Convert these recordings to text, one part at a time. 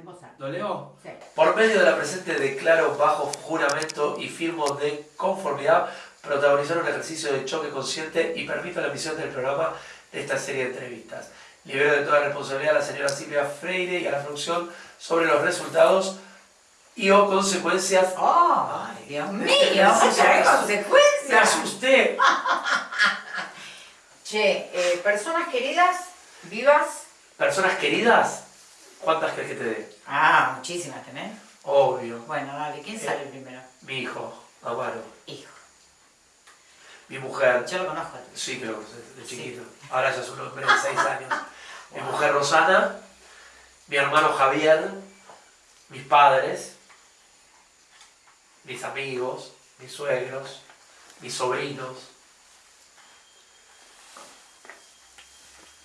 En voz alta. ¿Lo leo? Sí. Por medio de la presente declaro bajo juramento y firmo de conformidad protagonizar un ejercicio de choque consciente y permito la emisión del programa de esta serie de entrevistas. Libero de toda responsabilidad a la señora Silvia Freire y a la producción sobre los resultados y o consecuencias. ¡Oh! Ay, Dios mío, me- muchas me- consecuencias. asusté. Che, eh, personas queridas, vivas. Personas queridas, ¿cuántas crees que te dé? Ah, muchísimas tenés. Obvio. Bueno, dale, ¿quién Eh. sale primero? Mi hijo, Amaro. Hijo. Mi mujer, Yo lo conozco. a tu Sí, que lo conoces de Sí. chiquito. Ahora ya es un hombre de 6 años. Mi mujer Rosana, mi hermano Javier, mis padres, mis amigos, mis suegros, mis sobrinos.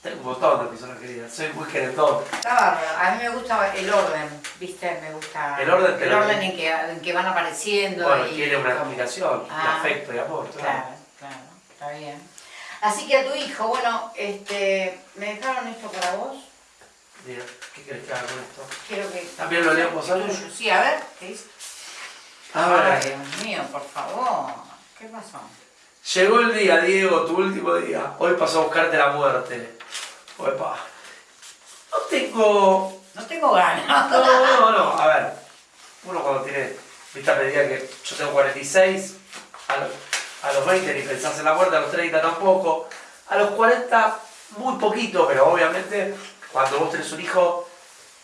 Tengo un montón de personas queridas. Soy muy querendón. Está bárbaro. A mí me gusta el orden, ¿viste? Me gusta El orden el en, que, en que van apareciendo. Bueno, y tiene una explicación de Ah. afecto y amor. Claro. Claro, claro, está bien. Así que a tu hijo, bueno, este, me dejaron esto para vos. Mira, ¿qué quieres que haga con esto? Quiero que. ¿También lo alta? Tuyo. Sí, a ver, ¿qué dice? Ay, Dios mío, por favor. ¿Qué pasó? Llegó el día, Diego, tu último día. Hoy pasó a buscarte la muerte. Opa. No tengo. No tengo ganas. No, no, no. A ver. Uno cuando tiene. Viste medida que yo tengo 46, a, los- a los 20 ni pensás en la muerte, a los 30 tampoco. A los 40, muy poquito, pero obviamente cuando vos tenés un hijo,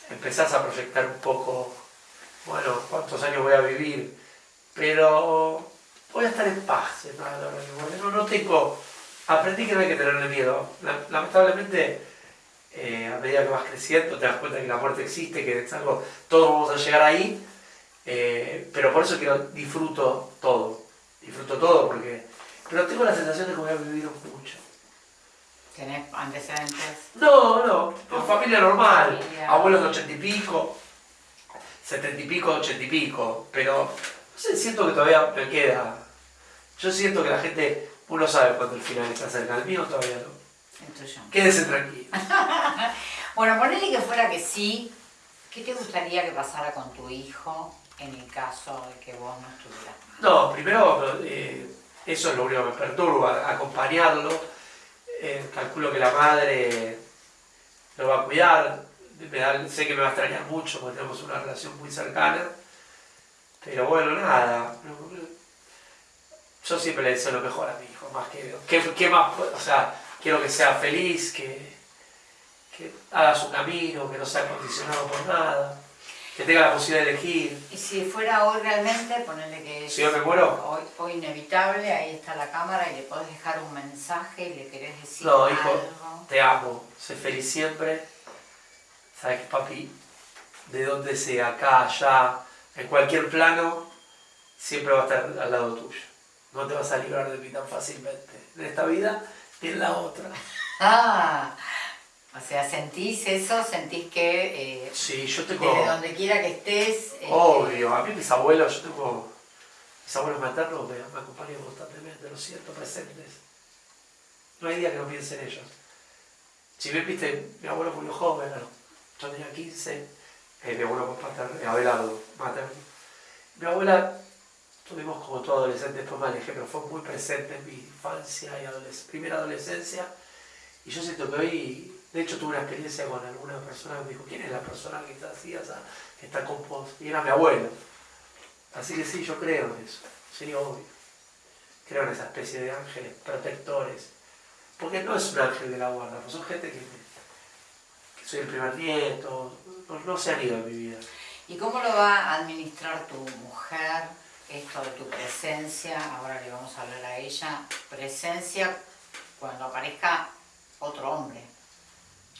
empezás a proyectar un poco. Bueno, cuántos años voy a vivir. Pero voy a estar en paz, morir. No, no tengo. Aprendí que no hay que tenerle miedo. La- Lamentablemente, eh, a medida que vas creciendo, te das cuenta que la muerte existe, que es algo, todos vamos a llegar ahí. eh, pero por eso quiero disfruto todo. Disfruto todo porque. Pero tengo la sensación de que voy a vivir mucho. ¿Tenés antecedentes? No, no, familia normal. Familia. Abuelos de ochenta y pico, setenta y pico, ochenta y pico. Pero no sé, siento que todavía me queda. Yo siento que la gente, uno sabe cuando el final está cerca. El mío todavía no. Tuyo. Quédese tranquilo. Bueno, ponele que fuera que sí. ¿Qué te gustaría que pasara con tu hijo en el caso de que vos no estuvieras? No, primero, eh, eso es lo único que me perturba, acompañarlo. Eh, calculo que la madre lo va a cuidar. Me da- sé que me va a extrañar mucho porque tenemos una relación muy cercana. Pero bueno, nada. Yo siempre le deseo lo mejor a mi hijo, más que. ¿Qué, qué más? O sea, quiero que sea feliz, que, que haga su camino, que no sea condicionado por nada, que tenga la posibilidad de elegir. Y si fuera hoy realmente, ponele que Si yo me muero, hoy, hoy inevitable, ahí está la cámara y le podés dejar un mensaje y le querés decir No, hijo. algo. Te amo, sé feliz siempre. Sabes que papi, de donde sea, acá, allá, en cualquier plano, siempre va a estar al lado tuyo. No te vas a librar de mí tan fácilmente, en esta vida ni en la otra. Ah, o sea, sentís eso, sentís que eh, Sí, yo tengo. desde donde quiera que estés. eh, Obvio, a mí mis abuelos, yo tengo. Mis abuelos maternos me, me acompañan constantemente, lo siento, presentes. No hay día que no piense en ellos. Si bien viste, mi abuelo murió joven, yo tenía 15, eh, mi abuelo paterno, Abelardo, materno. Mi abuela, tuvimos como todo adolescente, después me alejé, pero fue muy presente en mi infancia y primera adolescencia. Y yo siento que hoy, de hecho tuve una experiencia con alguna persona que me dijo, ¿quién es la persona que está así, que está con vos? Y era mi abuelo. Así que sí, yo creo en eso, sí, obvio. Creo en esa especie de ángeles protectores. Porque no es un ángel de la guarda, pues son gente que, soy el primer nieto, no, no se han ido de mi vida. ¿Y cómo lo va a administrar tu mujer? Esto de tu presencia, ahora le vamos a hablar a ella, presencia cuando aparezca otro hombre.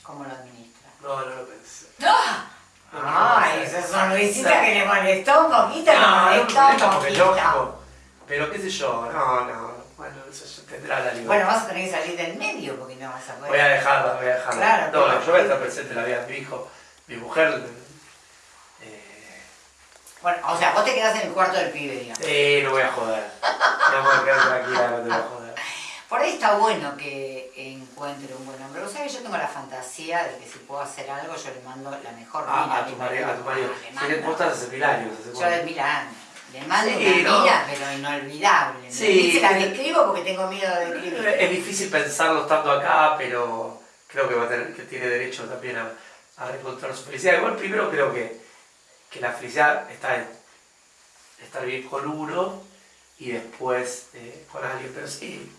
¿Cómo lo administra? No, no lo pensé. ¡Ah! No, pensé. esa sonrisita que le molestó un poquito, le No, me molestó un poquito. Pero qué sé yo, no, no, bueno, eso tendrá la libertad. Bueno, vas a tener que salir del medio porque no vas a poder. Voy a dejarla, voy a dejarla. Claro, no, pero- no, yo voy a estar presente en la vida de mi hijo, mi mujer. Bueno, o sea, vos te quedás en el cuarto del pibe, digamos. eh, no voy a joder. No voy a quedar tranquila, no te voy a joder. Por ahí está bueno que encuentre un buen hombre. Vos sabés que yo tengo la fantasía de que si puedo hacer algo, yo le mando la mejor Ah, mina a tu marido, a tu marido. Vos estás hace mil años. hace Yo de mil años. Le mando Sí, una ¿no? mina, pero inolvidable. Sí. Se la describo porque tengo miedo de escribir. Es difícil pensarlo estando acá, pero creo que, va a tener, que tiene derecho también a, a reencontrar su felicidad. Igual primero creo que, que la felicidad está en estar bien con uno y después eh, con alguien. Pero sí,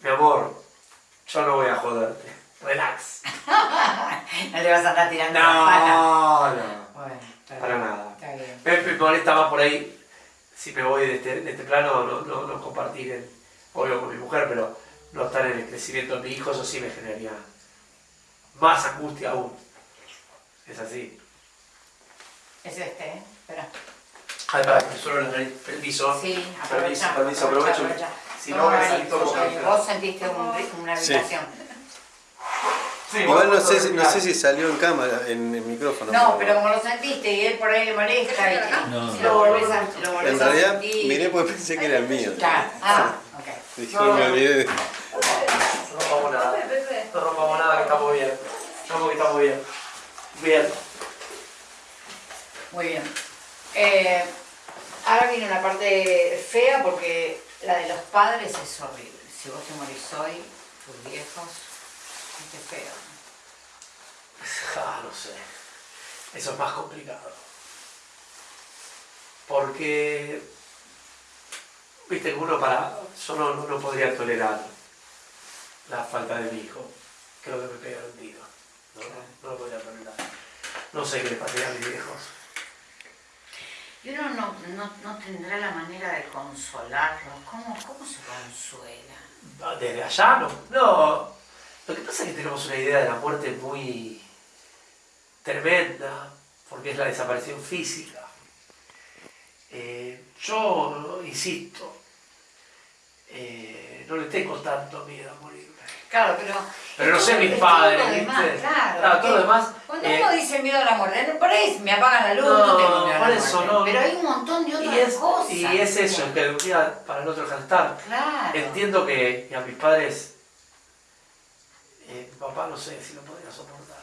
mi amor, yo no voy a joderte. Relax. No le vas a andar tirando la pata. No, no, Bueno, para bien. nada. Está bien. Me, me molesta más por ahí, si me voy de este, de este plano, no, no, no compartir, el, obvio con mi mujer, pero no estar en el crecimiento de mi hijo, eso sí me generaría más angustia aún. Es así. Es este, ¿eh? Espera. Ay, para que suelo la nariz. Permiso. Sí, Permiso, aprovecha. permiso, aprovecho. Si no, me salí todo vos- sentiste un, una vibración. Sí, Igual no sé, si- no sé si salió en cámara, en el micrófono. No, pero como lo sentiste y él por ahí le molesta y No, si no. lo volvés a, lo volvés En a realidad sentir. miré porque pensé que era el mío. Ah, ok. Dije, me olvidé de- No rompamos nada. No rompamos nada, que estamos bien. Estamos que estamos bien. Bien. Muy bien. Eh, ahora viene una parte fea porque la de los padres es horrible. Si vos te morís hoy, tus viejos, qué feo. Ah, no sé. Eso es más complicado. Porque, viste, que uno para. Yo no, podría tolerar la falta de mi hijo. Creo que me pega un tiro. No lo podría tolerar. No sé qué le pasaría a mis viejos. Y uno no, no, no tendrá la manera de consolarlos. ¿Cómo, cómo se consuela? Desde allá no. No. Lo que pasa es que tenemos una idea de la muerte muy tremenda, porque es la desaparición física. Eh, yo insisto, eh, no le tengo tanto miedo a morirme. Claro, pero... Pero no sé mis es padres, todo lo demás, ¿viste? claro. Claro, todo lo demás, Cuando eh, uno dice miedo a la muerte, por ahí me apagan la luz, no, No, tengo miedo a la eso muerte. no. Pero hay un montón de otras Y es, cosas. y es eso, un día para el otro cantar. Claro. Entiendo que, que a mis padres, eh, papá no sé si lo podría soportar.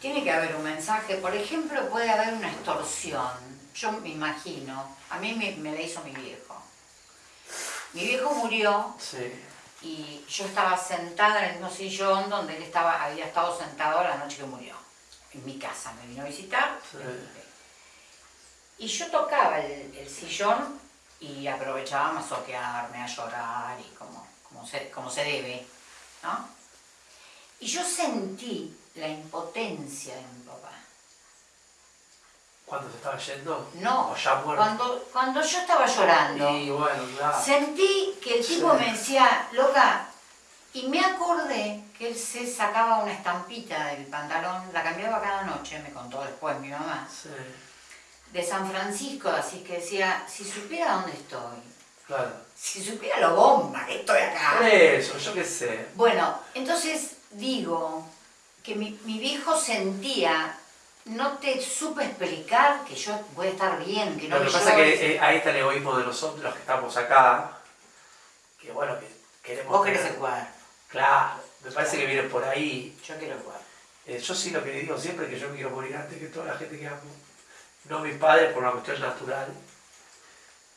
Tiene que haber un mensaje. Por ejemplo, puede haber una extorsión. Yo me imagino, a mí me, me la hizo mi viejo. Mi viejo murió Sí. Y yo estaba sentada en el mismo sillón donde él estaba, había estado sentado la noche que murió. En mi casa, me vino a visitar. Sí. Y yo tocaba el, el sillón y aprovechaba a masoquearme, a llorar y como, como, se, como se debe, ¿no? Y yo sentí la impotencia de ¿Cuándo se estaba yendo? No, ¿O ya muerto? cuando, cuando yo estaba llorando, Y bueno, claro. sentí que el tipo Sí. me decía, loca, y me acordé que él se sacaba una estampita del pantalón, la cambiaba cada noche, me contó después mi mamá, Sí, de San Francisco, así que decía, si supiera dónde estoy, claro. si supiera lo bomba que estoy acá. Por eso, yo qué sé. Bueno, entonces digo que mi, mi viejo sentía, no te supe explicar que yo voy a estar bien, que no Lo que pasa es que eh, ahí está el egoísmo de nosotros, los que estamos acá, que bueno, que queremos... Vos querés tener- el cuadro, Claro, me parece que viene por ahí. yo quiero el cuadro. Eh, yo sí lo que digo siempre es que yo me quiero morir antes que toda la gente que amo. No mis padres por una cuestión natural,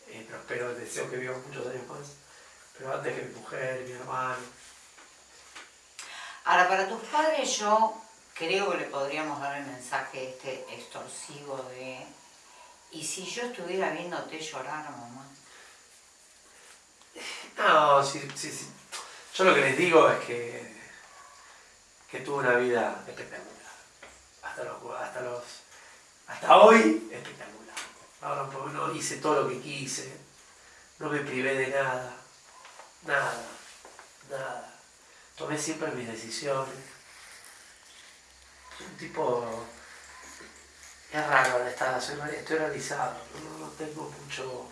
eh, pero espero, deseo que vivan muchos años más. Pero antes que mi mujer, mi hermano. Ahora, para tus padres yo creo que le podríamos dar el mensaje este extorsivo de, ¿y si yo estuviera viéndote llorar, mamá? No, sí, sí. Yo lo que les digo es que, que tuve una vida espectacular. Hasta los, hasta los, hasta hoy, espectacular. Ahora no hice todo lo que quise, no me privé de nada, nada, nada. Tomé siempre mis decisiones. Un tipo, es raro soy- estoy realizado, no, no tengo mucho,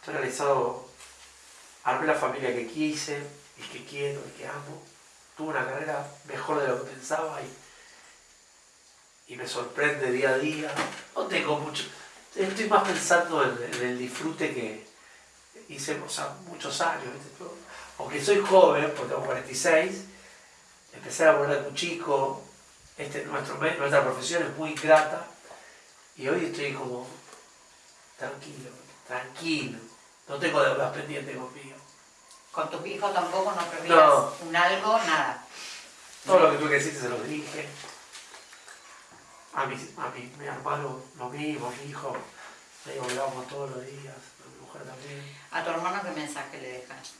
estoy realizado armé la familia que quise, y que quiero, y que amo. Tuve una carrera mejor de lo que pensaba y, y me sorprende día a día. No tengo mucho. Estoy más pensando en, el disfrute que, hice o muchos años, aunque soy joven, porque tengo 46, empecé a de un chico, este, nuestro, nuestra profesión es muy grata, y hoy estoy como tranquilo, tranquilo, no tengo deudas pendientes conmigo. ¿Con tus hijos tampoco no prevías un algo? Nada. Todo lo que tú que se lo dije. A mi, a mi, mi hermano lo mismo, mi hijo, le digo que todos los días, a mi mujer también. ¿A tu hermano qué mensaje le dejas?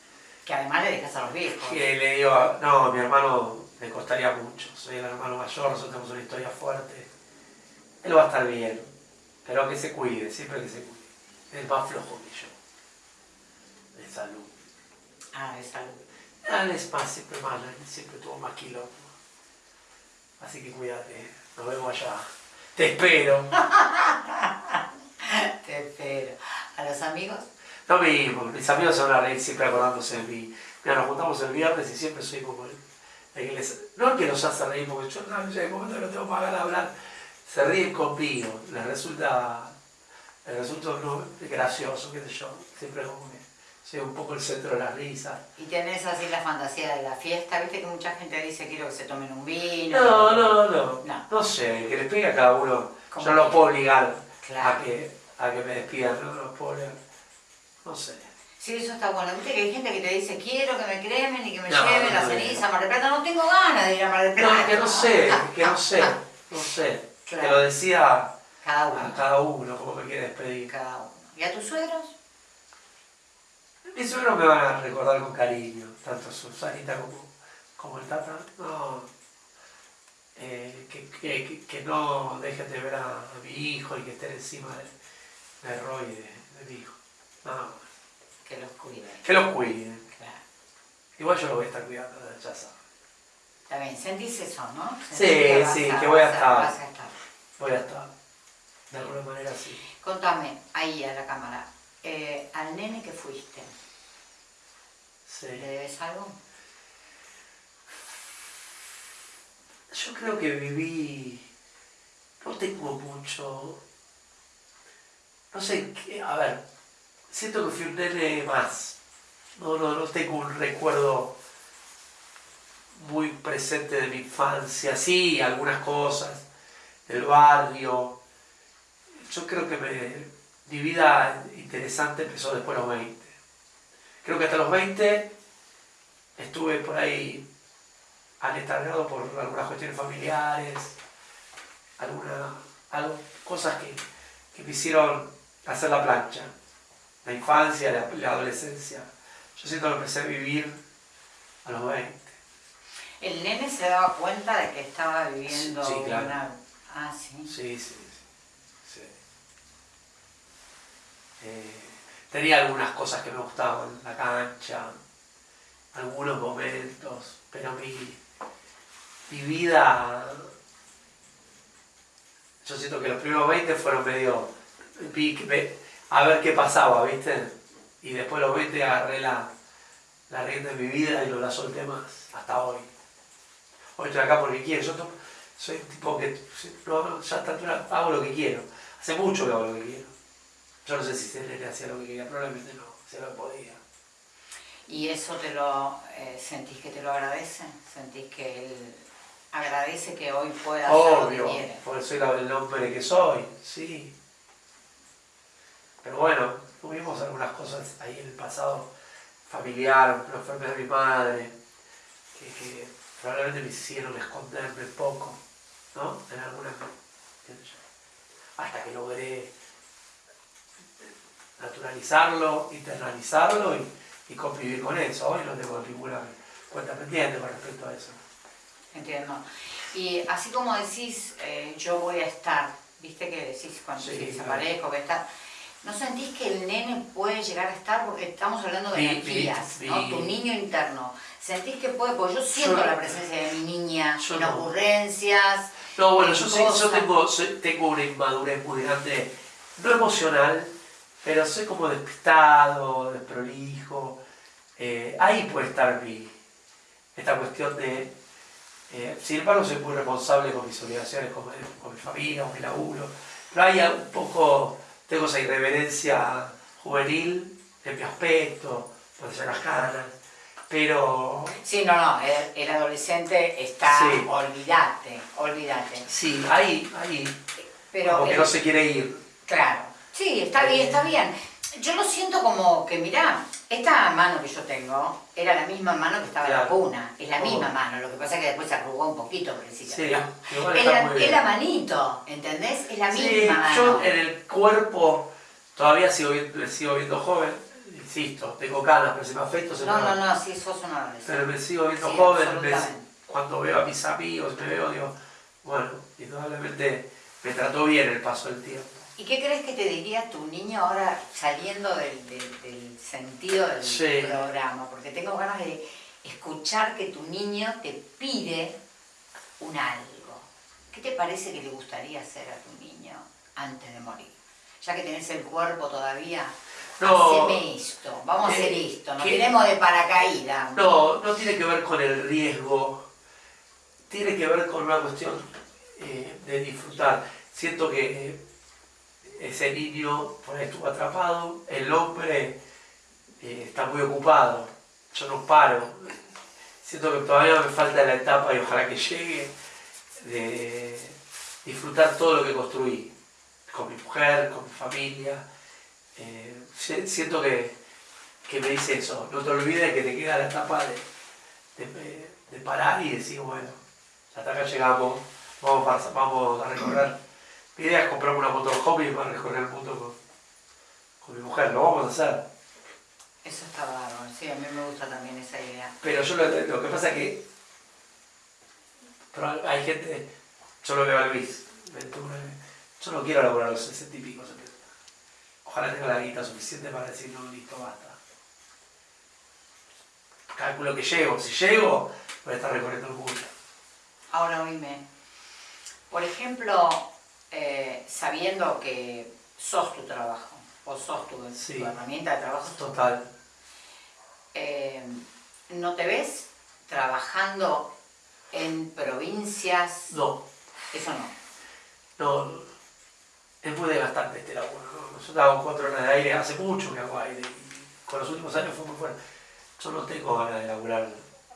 Que además le dejas a los viejos. Que le digo, no, mi hermano le costaría mucho, soy el hermano mayor, nosotros tenemos una historia fuerte. Él va a estar bien, pero que se cuide, siempre que se cuide. Es más flojo que yo, de salud. Ah, de salud. Él es más, siempre más, siempre tuvo más kilómetros. Así que cuídate, nos vemos allá. Te espero. Te espero. ¿A los amigos? Lo mismo, mis amigos se van a reír siempre acordándose de mí. Mira, nos juntamos el viernes y siempre soy como el, no el que los hace reír, porque yo no, en momento no tengo más ganas de hablar, se ríen conmigo, les resulta, les resulta gracioso, qué sé yo, siempre como que soy un poco el centro de las risas. ¿Y tenés así la fantasía de la fiesta? ¿Viste que mucha gente dice quiero que se tomen un vino? No, no, no, no, no, sé, que les pegue a cada uno, yo no lo puedo obligar a, que, a que me despidan, no, no lo puedo obligar. No sé. Sí, eso está bueno. Viste que hay gente que te dice, quiero que me cremen y que me lleven la ceniza a Mar del Plata. No tengo ganas de ir a Mar del Plata. No, que no sé, que no sé, no sé. Que lo decía cada uno. a cada uno, como me quiere despedir. Cada uno. ¿Y a tus suegros? Mis suegros me van a recordar con cariño, tanto Susanita como, como el Tata. No, eh, que, que, que, no dejen de ver a, mi hijo y que estén encima de, de Roy de, de mi hijo. Que los cuiden. Que los cuiden. Claro. Igual yo lo voy a estar cuidando, ya sabes. Está bien, sentís eso, ¿no? sí, sí, que voy a, estar. Voy a estar. De alguna manera sí. Contame, ahí a la cámara, eh, al nene que fuiste. Sí. ¿Le debes algo? Yo creo que viví, no tengo mucho, no sé, a ver, siento que fui un nene más. No, no, no tengo un recuerdo muy presente de mi infancia. Sí, algunas cosas del barrio. Yo creo que mi vida interesante empezó después de los 20. Creo que hasta los 20 estuve por ahí aletargado por algunas cuestiones familiares, algunas cosas que, que me hicieron hacer la plancha la infancia, la, adolescencia. Yo siento que empecé a vivir a los 20. ¿El nene se daba cuenta de que estaba viviendo sí, claro. una... Ah, sí. Sí, sí, sí. Eh, tenía algunas cosas que me gustaban, la cancha, algunos momentos, pero mi, mi vida... Yo siento que los primeros 20 fueron medio a ver qué pasaba, ¿viste? Y después los 20 agarré la, la rienda de mi vida y no la solté más, hasta hoy. Hoy estoy acá porque quiero, yo soy un tipo que no, ya a hago lo que quiero. Hace mucho que hago lo que quiero. Yo no sé si se le hacía lo que quería, probablemente no, se lo podía. ¿Y eso te lo eh, sentís que te lo agradece? ¿Sentís que él agradece que hoy pueda hacer lo que quiere? porque soy el hombre que soy, sí. Pero bueno, tuvimos algunas cosas ahí en el pasado familiar, la enfermedad de mi madre, que, probablemente me hicieron esconderme poco, ¿no? En algunas... Hasta que logré naturalizarlo, internalizarlo y, convivir con eso. Hoy no tengo ninguna cuenta pendiente con respecto a eso. Entiendo. Y así como decís, eh, yo voy a estar, viste que decís cuando sí, desaparezco, que está ¿No sentís que el nene puede llegar a estar? Porque estamos hablando de energías, ¿no? Tu niño interno. ¿Sentís que puede? Porque yo siento la presencia de mi niña en ocurrencias. No, bueno, yo, yo tengo, tengo una inmadurez muy grande, no emocional, pero soy como despistado, desprolijo. Eh, ahí puede estar mi, esta cuestión de... Eh, sin embargo, soy muy responsable con mis obligaciones, con, con mi familia, con mi laburo. Pero hay un poco tengo esa irreverencia juvenil en mi aspecto, de las canas, pero Sí, no, no, el, el adolescente está, Sí. olvídate, olvídate. sí, ahí, ahí, Pero como que no se quiere ir. Claro, sí, está bien, está bien. Yo lo siento como que, mirá, esta mano que yo tengo era la misma mano que estaba en la cuna, es la misma Oh. mano, lo que pasa es que después se arrugó un poquito, pobrecita, Sí, pero igual es la, es la manito, ¿entendés? Es la Sí, misma mano. yo en el cuerpo todavía sigo sigo viendo joven, insisto, tengo canas, pero si me afecto se No, me no, van. no, sí, sos un adolescente. Pero me sigo viendo Sí, joven, me- cuando veo a mis amigos, me veo, digo, bueno, indudablemente me trató bien el paso del tiempo. ¿Y qué crees que te diría tu niño ahora saliendo del, del- del sentido del Sí. programa? Porque tengo ganas de escuchar que tu niño te pide un algo. ¿Qué te parece que le gustaría hacer a tu niño antes de morir? Ya que tenés el cuerpo todavía, No. haceme esto, vamos a hacer Eh, esto, nos ¿qué? tenemos de paracaídas. No, no tiene que ver con el riesgo, tiene que ver con una cuestión eh, de disfrutar. Siento que eh, ese niño por ahí estuvo atrapado, el hombre eh, está muy ocupado, yo no paro. Siento que todavía me falta la etapa y ojalá que llegue de disfrutar todo lo que construí, con mi mujer, con mi familia. Eh, si- siento que, que me dice eso, no te olvides que te queda la etapa de, de- parar y decir, bueno, hasta acá llegamos, vamos vamos a recorrer. Mi idea es comprarme una motorhome para recorrer el mundo con, con mi mujer, lo vamos a hacer. Eso está bárbaro, sí, a mí me gusta también esa idea. Pero yo lo, lo que pasa es que pero hay gente, yo lo veo a Luis, 21, yo no quiero laburar los 60 y pico, 70. Ojalá tenga la guita suficiente para decir, no, listo, basta. Calculo que llego, si llego, voy a estar recorriendo el mundo. Ahora oíme, por ejemplo, eh, sabiendo que sos tu trabajo, o sos tu, Sí. tu herramienta de trabajo, Total. eh, ¿no te ves trabajando en provincias? No, Eso no. no, es muy desgastante este laburo. ¿no? Yo hago cuatro horas de aire, hace mucho que hago aire, y con los últimos años fue muy fuerte. Yo no tengo ganas de laburar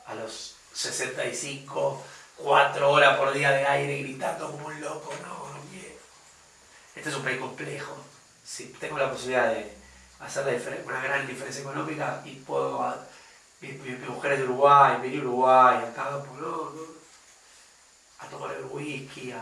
a los 65, cuatro horas por día de aire gritando como un loco, no. Este es un país complejo. Si tengo la posibilidad de hacer la una gran diferencia económica y puedo, a- mi, mi- mi mujer es de Uruguay, venir a Uruguay, acá, pues no, no, a tomar el whisky, a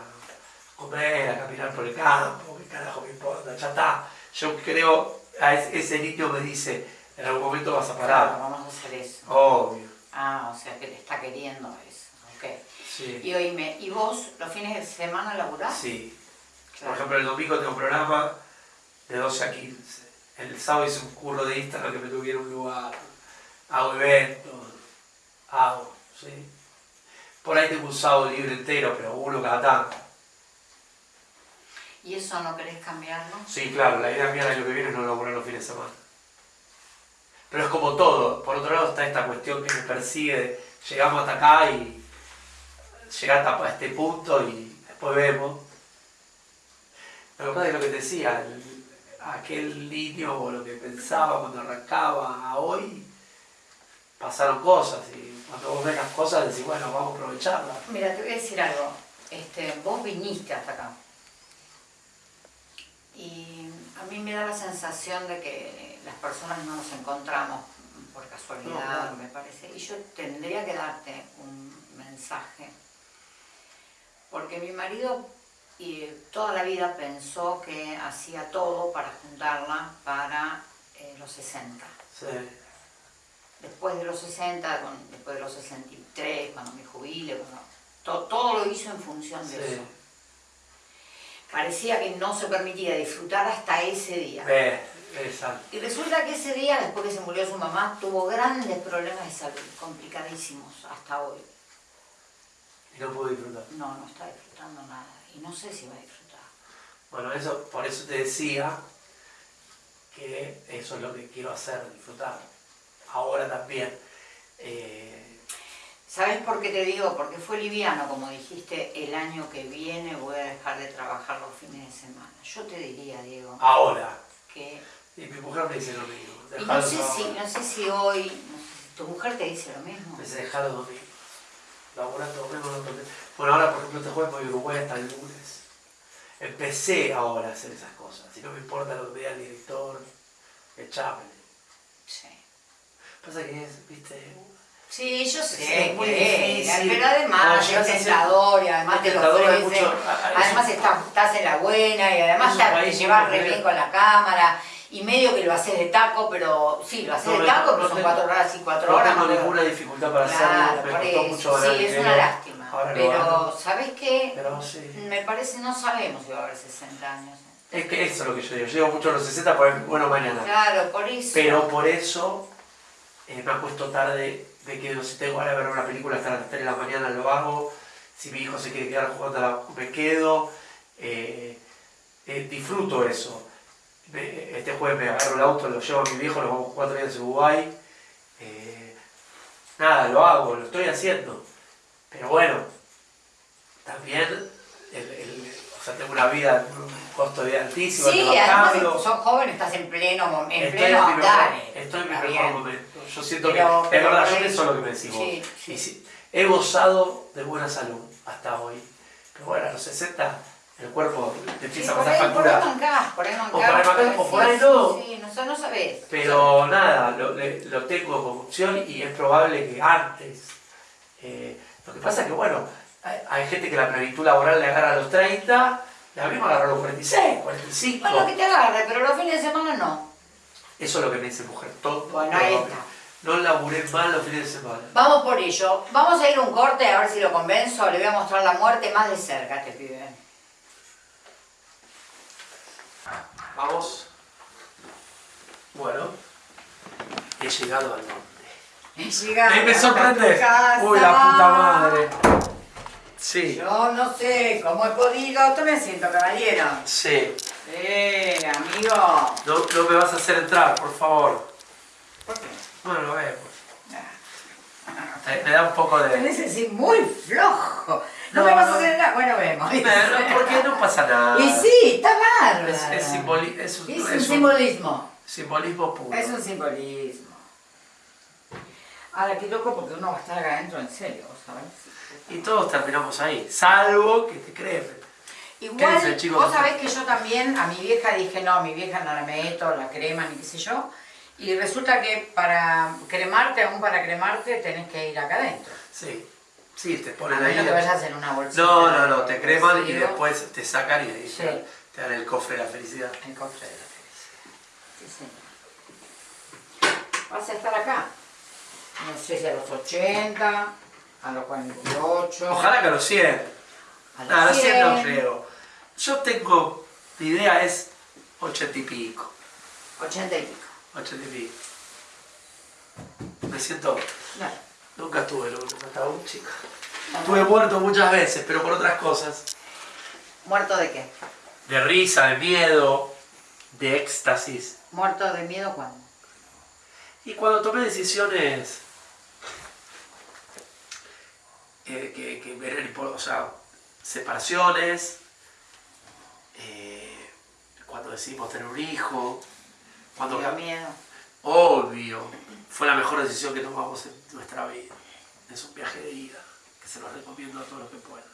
comer, a caminar por el campo, qué carajo me importa, ya está. Yo creo, a ese, ese niño me dice, en algún momento vas a Claro, parar. vamos a hacer eso. Obvio, Ah, o sea que te está queriendo eso. Ok. sí. Y oíme, ¿y vos los fines de semana laburás? Sí. Por ejemplo, el domingo tengo un programa de 12 a 15. El sábado hice un curro de Instagram que me tuviera un lugar. Hago eventos, hago, ¿sí? Por ahí tengo un sábado libre entero, pero uno cada tanto. ¿Y eso no querés cambiarlo? Sí, claro, la idea mía el año que viene es no laburar los fines de semana. Pero es como todo. Por otro lado está esta cuestión que me persigue. de, Llegamos hasta acá y llegar hasta este punto y después vemos. Lo que pasa es lo que te decía, el- aquel niño o lo que pensaba cuando arrancaba a hoy, pasaron cosas y cuando vos ves las cosas decís, bueno, vamos a aprovecharlas. Mira, te voy a decir algo. Este, vos viniste hasta acá. Y a mí me da la sensación de que las personas no nos encontramos por casualidad, No, claro. me parece. Y yo tendría que darte un mensaje. Porque mi marido y toda la vida pensó que hacía todo para juntarla para eh, los 60. Sí, Después de los 60, con- después de los 63, cuando me jubile, cuando- to- todo lo hizo en función de sí. eso. Parecía que no se permitía disfrutar hasta ese día. Ves, exacto. Y resulta que ese día, después que se murió su mamá, tuvo grandes problemas de salud, complicadísimos hasta hoy. Y no pude disfrutar. No, no está disfrutando nada. Y no sé si va a disfrutar. Bueno, eso, por eso te decía que eso es lo que quiero hacer, disfrutar. Ahora también. Eh, ¿Sabes por qué te digo? Porque fue liviano, como dijiste, el año que viene voy a dejar de trabajar los fines de semana. Yo te diría, Diego, ahora. que Y mi mujer me dice lo mismo. Y no sé, si, no sé si hoy, no sé si tu mujer te dice lo mismo. Me dice, dejalo domingo. Laburando domingo no Bueno, ahora por ejemplo este jueves voy a Uruguay hasta el lunes. Empecé ahora a hacer esas cosas. Si no me importa lo que diga el director, echámele. Sí. Pasa que es, viste, Sí, yo sé, Sí, es muy que difícil. pero además es tentador y además te lo ofrecen. mucho- a- a- es Además estás, estás en la buena y además te, llevas re bien con la cámara y medio que lo haces de taco, pero sí, lo haces No, de no, taco, no pero son tengo- cuatro horas y cuatro no horas. tengo pero- ninguna dificultad para Claro, hacerlo. Me por costó mucho Sí, es dinero. una lástima. Ahora Pero. ¿sabes qué? Pero sí. Me parece, no sabemos si va a haber 60 años. Es que eso es lo que yo digo. Yo digo mucho a los 60 porque, bueno, mañana. Claro, por eso. Pero por eso eh, me acuesto tarde de que no sé, tengo ganas de ver una película hasta las 3 de la mañana lo hago. Si mi hijo se quiere quedar jugando, me quedo. Eh, eh, disfruto eso. Este jueves me agarro el auto, lo llevo a mi viejo, nos vamos cuatro días a Uruguay. Eh, nada, lo hago, lo estoy haciendo. Pero bueno, también el- el- o sea, tengo una vida, un costo de vida altísimo, Sí, además sos joven, estás en pleno, mom- en Estoy pleno en mi mejor, andar. estoy en mi mejor momento. Yo siento Pero- que, es verdad, yo pienso lo que me decís. Sí, sí, he gozado de buena salud hasta hoy. Pero bueno, a los 60 el cuerpo te Sí, empieza a por, pasar ahí, por ahí factura. mancás, por ahí mancás. por ahí mancás, pero o por sí, ahí no. Sí, no, sé, no sabés. Pero nada, lo, tengo como opción y es probable que antes. Eh, lo que pasa es que, bueno, hay, hay gente que la plenitud laboral le agarra a los 30, y a mí me agarró a los 46, 45. Bueno, que te agarre, pero los fines de semana no. Eso es lo que me dice mujer. Todo, Bueno, ahí está. No laburé mal los fines de semana. Vamos por ello. Vamos a ir a un corte a ver si lo convenzo. Le voy a mostrar la muerte más de cerca a este pibe. Vamos. Bueno, he llegado al norte. Llegamos Ahí me hasta sorprende. tu casa. Uy, la puta madre. Sí, Yo no sé cómo he podido. Tome asiento, caballero. sí. Eh, amigo. No, no me vas a hacer entrar, por favor. ¿Por qué? Bueno, lo vemos. Eh, Me da un poco de... Tenés así muy flojo. No, No, me vas a no. hacer nada. Bueno, vemos. Pero, ¿Por qué no pasa nada? Y sí, está bárbaro. Es, es, simboli- es un, Es un es un simbolismo. simbolismo puro. Es un simbolismo. Ahora, qué loco porque uno va a estar acá adentro en serio, ¿sabes? Y todos terminamos ahí, salvo que te cremen. Igual, chicos. vos sabés que yo también a mi vieja dije, no, a mi vieja no la meto, la crema, ni qué sé yo. Y resulta que para cremarte, aún para cremarte, tenés que ir acá adentro. Sí, sí, te A ponen ahí. menos que vayas en una bolsita. No, no, no, te creman y después te sacan y ahí Sí. te, te dan el cofre de la felicidad. El cofre de la felicidad. Sí, señor. Vas a estar acá. No sé si a los 80, a los 48. Ojalá que a los 100. a los No, a los 100 no 100, creo. Yo tengo, mi idea es 80 y pico. 80 y pico. 80 y pico. Me siento, No. Nunca estuve en un ataúd, chico. Estuve muerto muchas veces, pero por otras cosas. ¿Muerto de qué? De risa, de miedo, de éxtasis. ¿Muerto de miedo cuándo? Y cuando tomé decisiones eh, que, que me o sea, separaciones, eh, cuando decidimos tener un hijo, cuando ¿Te dio miedo? Obvio, fue la mejor decisión que tomamos en nuestra vida. Es un viaje de ida, que se los recomiendo a todos los que puedan.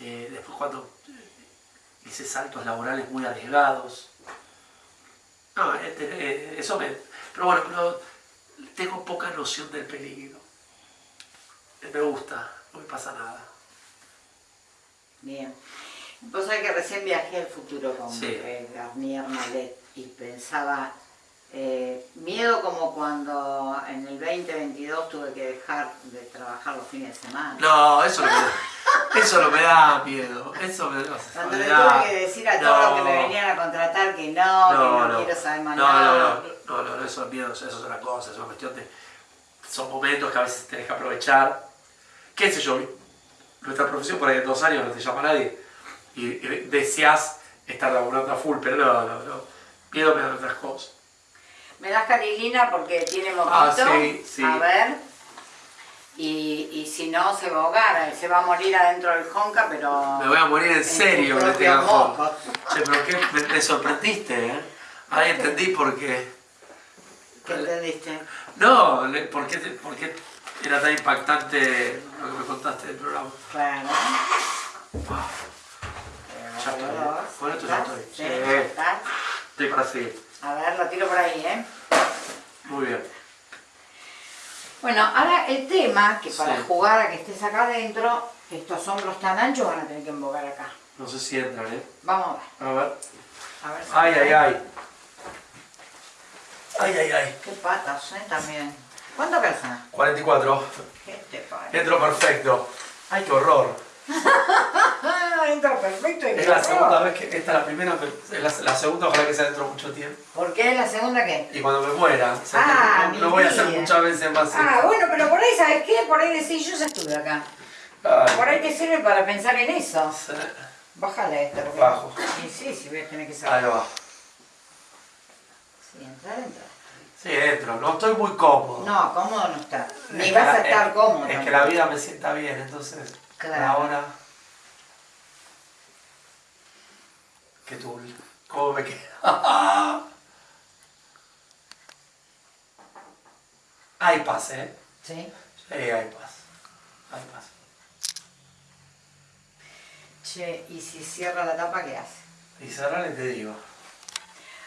Eh, después cuando eh, hice saltos laborales muy arriesgados. No, este, eh, eso me... Pero bueno, pero tengo poca noción del peligro. Me gusta, no me pasa nada. Bien. Vos sabés que recién viajé al futuro con Sí. Garnier Malet y pensaba, eh, miedo como cuando en el 2022 tuve que dejar de trabajar los fines de semana. No, eso no me da, eso no me da miedo. Eso me, Cuando le tuve que decir a todos los que me No. venían a contratar que no, que no, quiero saber más no, nada. No, no, no, no, eso es miedo, eso es otra cosa, es una cuestión de... Son momentos que a veces tenés que aprovechar. ¿Qué sé yo? Nuestra profesión por ahí en dos años no te llama nadie y, y deseas estar laburando a full, pero no, no, no. Miedo me dan otras cosas. Me das carilina porque tiene. Ah, sí, sí. A ver. Y, y si no, se va a ahogar, se va a morir adentro del jonca, pero... Me voy a morir en en serio que mocos. Che, pero qué, me, me sorprendiste, ¿eh? Ahí entendí por qué. ¿Qué entendiste? No, ¿por qué, por qué era tan impactante lo que me contaste del programa? Claro. Ya estoy. Con esto ya estoy. Sí. Estoy para seguir. A ver, lo tiro por ahí, ¿eh? Muy bien. Bueno, ahora el tema, que para Sí. jugar a que estés acá adentro, estos hombros tan anchos van a tener que embocar acá. No sé si entran, ¿eh? Vamos a ver. A ver. A ver si- Ay, ay, ay. Ay, ay, ay. Qué patas, ¿eh? También. ¿Cuánto calza? 44. ¿Qué te parece? Entro perfecto. Ay, qué horror. Ah, entra perfecto y Es la segunda vez que. Esta es la primera, pero es la, la segunda, ojalá que sea dentro de mucho tiempo. ¿Por qué la segunda qué? Y cuando me muera, o sea, Ah, no, voy a hacer muchas veces más. Ah, bueno, pero por ahí, ¿sabes qué? Por ahí decís, yo ya estuve acá. Ay, Por ahí te sirve para pensar en eso. sí. Bájale esta. porque- Bajo. Sí, sí, sí, voy a tener que Ahí saber. va. Sí, entrar, entrar. Sí, entro. No estoy muy cómodo. No, cómodo no está. Ni Es vas a estar es- cómodo. Es que la vida me sienta bien, entonces. Claro. Ahora. Qué tul. ¿Cómo me queda? Hay paz, ¿eh? Sí. Sí, hay paz. Hay paz. Che, y si cierra la tapa, ¿qué hace? Y cerrarle te digo.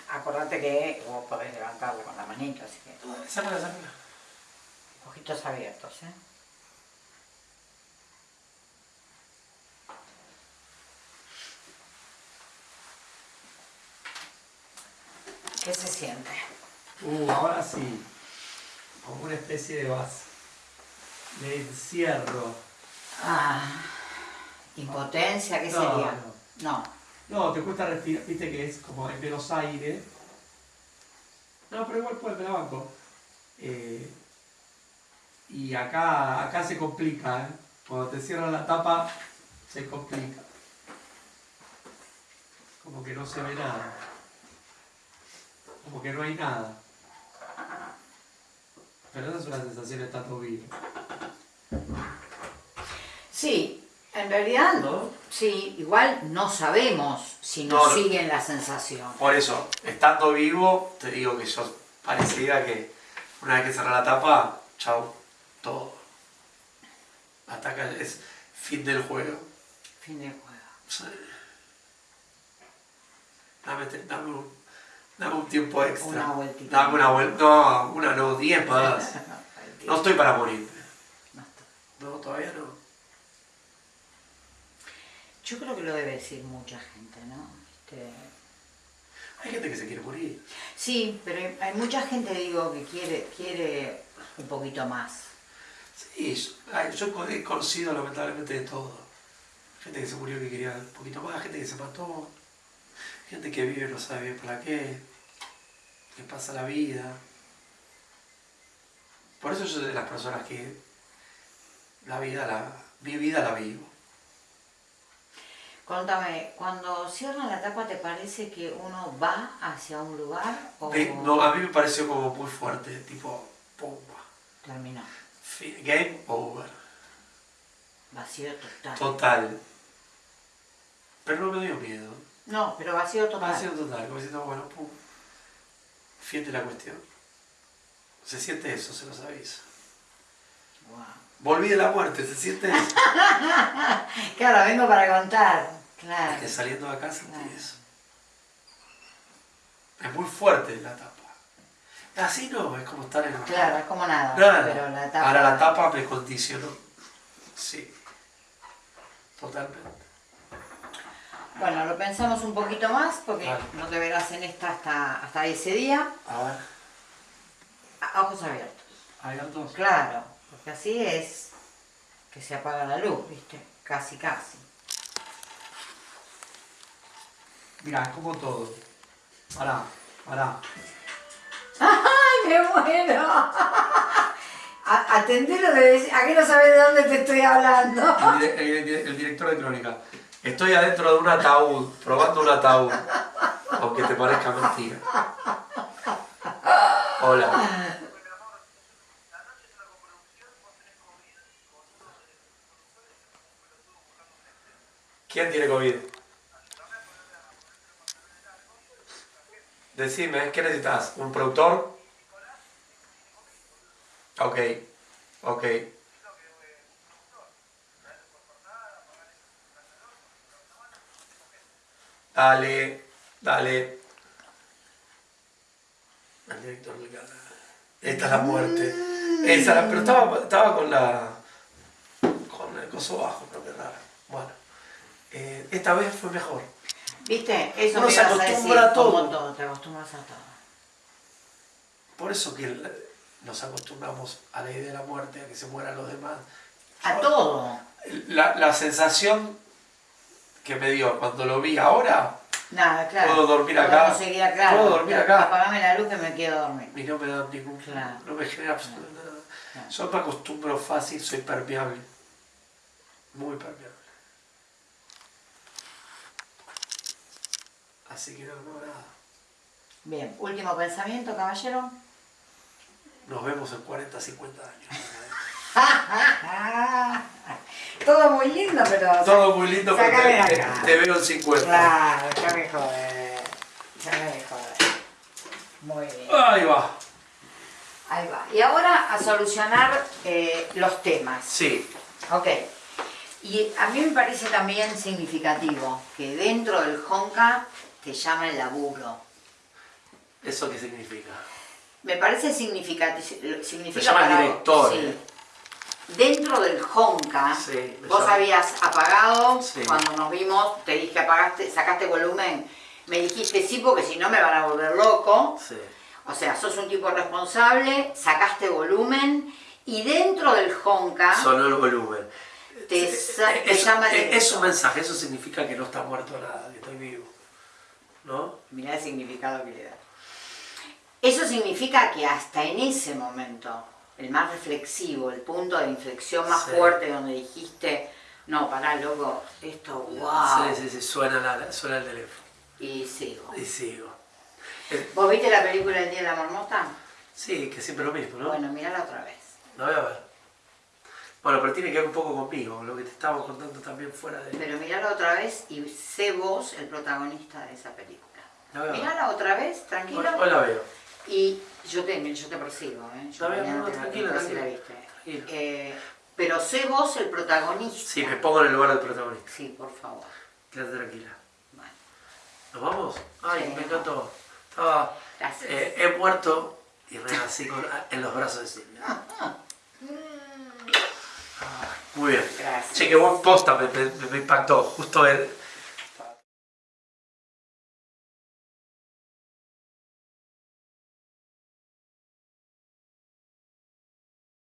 Acordate que vos podés levantarla con la manito, así que Sácala, sácala. ojitos abiertos, ¿eh? ¿Qué se siente? Uh, ahora sí. Como una especie de base. De encierro. Ah, impotencia, ¿qué No, sería? no. No. No, te cuesta respirar, viste que es como en menos aire. No, pero igual puede, me la banco. Eh, y acá, acá se complica, ¿eh? Cuando te cierran la tapa, se complica. Como que no se ve nada. Como que no hay nada. Pero esa es una sensación de estar todo vivo. Sí, en realidad, ¿No? sí, igual no sabemos si No, nos no. siguen la sensación. Por eso, estando vivo, te digo que yo pareciera que una vez que cerrar la tapa, chau, todo. Hasta acá es fin del juego. Fin del juego. Sí. Dame, te- dame un, dame un tiempo extra. Una vueltita. Dame una vuelta. No, una no, diez más. No estoy para morirme. No todavía no. Yo creo que lo debe decir mucha gente, ¿no? Este, Hay gente que se quiere morir. Sí, pero hay, hay mucha gente, digo, que quiere, quiere un poquito más. Sí, yo, yo he conocido lamentablemente de todo. Gente que se murió que quería un poquito más, gente que se mató, gente que vive no sabe bien para qué, que pasa la vida. Por eso yo soy de las personas que la vida, la, mi vida la vivo. Contame, cuando cierran la tapa, ¿te parece que uno va hacia un lugar o no, a mí me pareció como muy fuerte, tipo, pum, terminó? game over, Vacío total. total. Pero no me dio miedo. No, pero vacío total. Vacío total, como diciendo, bueno, pum, fíjate la cuestión. Se siente eso, se los aviso. Guau. Volví de la muerte, se siente eso. Claro, vengo para contar. Claro. Es que saliendo de acá sentí Claro. eso. Es muy fuerte la tapa. Así no, es como estar en... Claro, es como nada. Nada. Pero la tapa. Ahora la tapa me condicionó. Sí. Totalmente. Bueno, lo pensamos un poquito más porque Vale. no te verás en esta hasta, hasta ese día. A ver. A ojos abiertos. Dos. Claro, porque así es que se apaga la luz, ¿viste? Casi, casi. Mira, es como todo. Pará, pará. ¡Ay, me muero! Atendelo de decir, ¿a qué no sabes de dónde te estoy hablando? El, el director de crónica. Estoy adentro de un ataúd, probando un ataúd. Aunque te parezca mentira. Hola. ¿Quién tiene COVID? Decime, ¿qué necesitas? ¿Un productor? Ok, ok. Dale, dale. Al director. Esta es la muerte. Esa, la- pero estaba, estaba con la. con el coso bajo, pero qué raro. Bueno. eh, esta vez fue mejor. ¿Viste? Eso Uno me se ibas a decir, acostumbra a todo. te acostumbras a todo. Por eso que nos acostumbramos a la idea de la muerte, a que se mueran los demás. A todo. La, la sensación que me dio cuando lo vi ahora, Nada, claro. Puedo dormir Puedo acá. seguir acá. Puedo dormir acá. Apagame la luz que me quedo dormir. y no me da ningún. Claro. no me genera absolutamente nada. Claro. Yo me acostumbro fácil, soy permeable. Muy permeable. Así que no, no, nada. Bien, último pensamiento, caballero. Nos vemos en 40, 50 años. Todo muy lindo, pero. Todo muy lindo, pero te, te- te veo en 50. Claro, ya me jode. Ya me jode. Muy bien. Ahí va. Ahí va. Y ahora a solucionar eh, los temas. Sí. Ok. Y a mí me parece también significativo que dentro del Honka te llama el laburo. ¿Eso qué significa? Me parece significativo. Significa Me llama el director, sí. Eh. Dentro del Honka, Sí, vos habías apagado, Sí. cuando nos vimos, te dije apagaste, sacaste volumen, me dijiste sí porque si no me van a volver loco. Sí. O sea, sos un tipo responsable, sacaste volumen y dentro del Honka Sonó el volumen. te, sa- te es, llama el es- es un mensaje, eso significa que no está muerto nada, que estoy vivo. ¿No? Mirá el significado que le da. Eso significa que hasta en ese momento, el más reflexivo, el punto de inflexión más Sí. fuerte donde dijiste, no, pará, loco, esto, wow, Sí, sí, sí, suena, la, suena el teléfono. y sigo. Y sigo. Eh, ¿Vos viste la película El Día de la Marmota? sí, que siempre lo mismo, ¿no? Bueno, mirala otra vez. La voy a ver. Bueno, pero tiene que ver un poco conmigo, lo que te estaba contando también fuera de... Pero mirala otra vez y sé vos el protagonista de esa película. La voy a ver. Mirala otra vez, tranquilo. Hoy, hoy la veo. Y yo te, yo te persigo, ¿eh? Yo no, te la tranquila, viste. Eh, pero sé vos el protagonista. Sí, me pongo en el lugar del protagonista. Sí, por favor. Quédate tranquila. Bueno, ¿Nos vamos? Ay, Sí. me encantó. Estaba... gracias. eh, he muerto y renací con- en los brazos de Silvia. Muy bien. Gracias. Che, qué buen posta, me, me- me impactó. Justo ver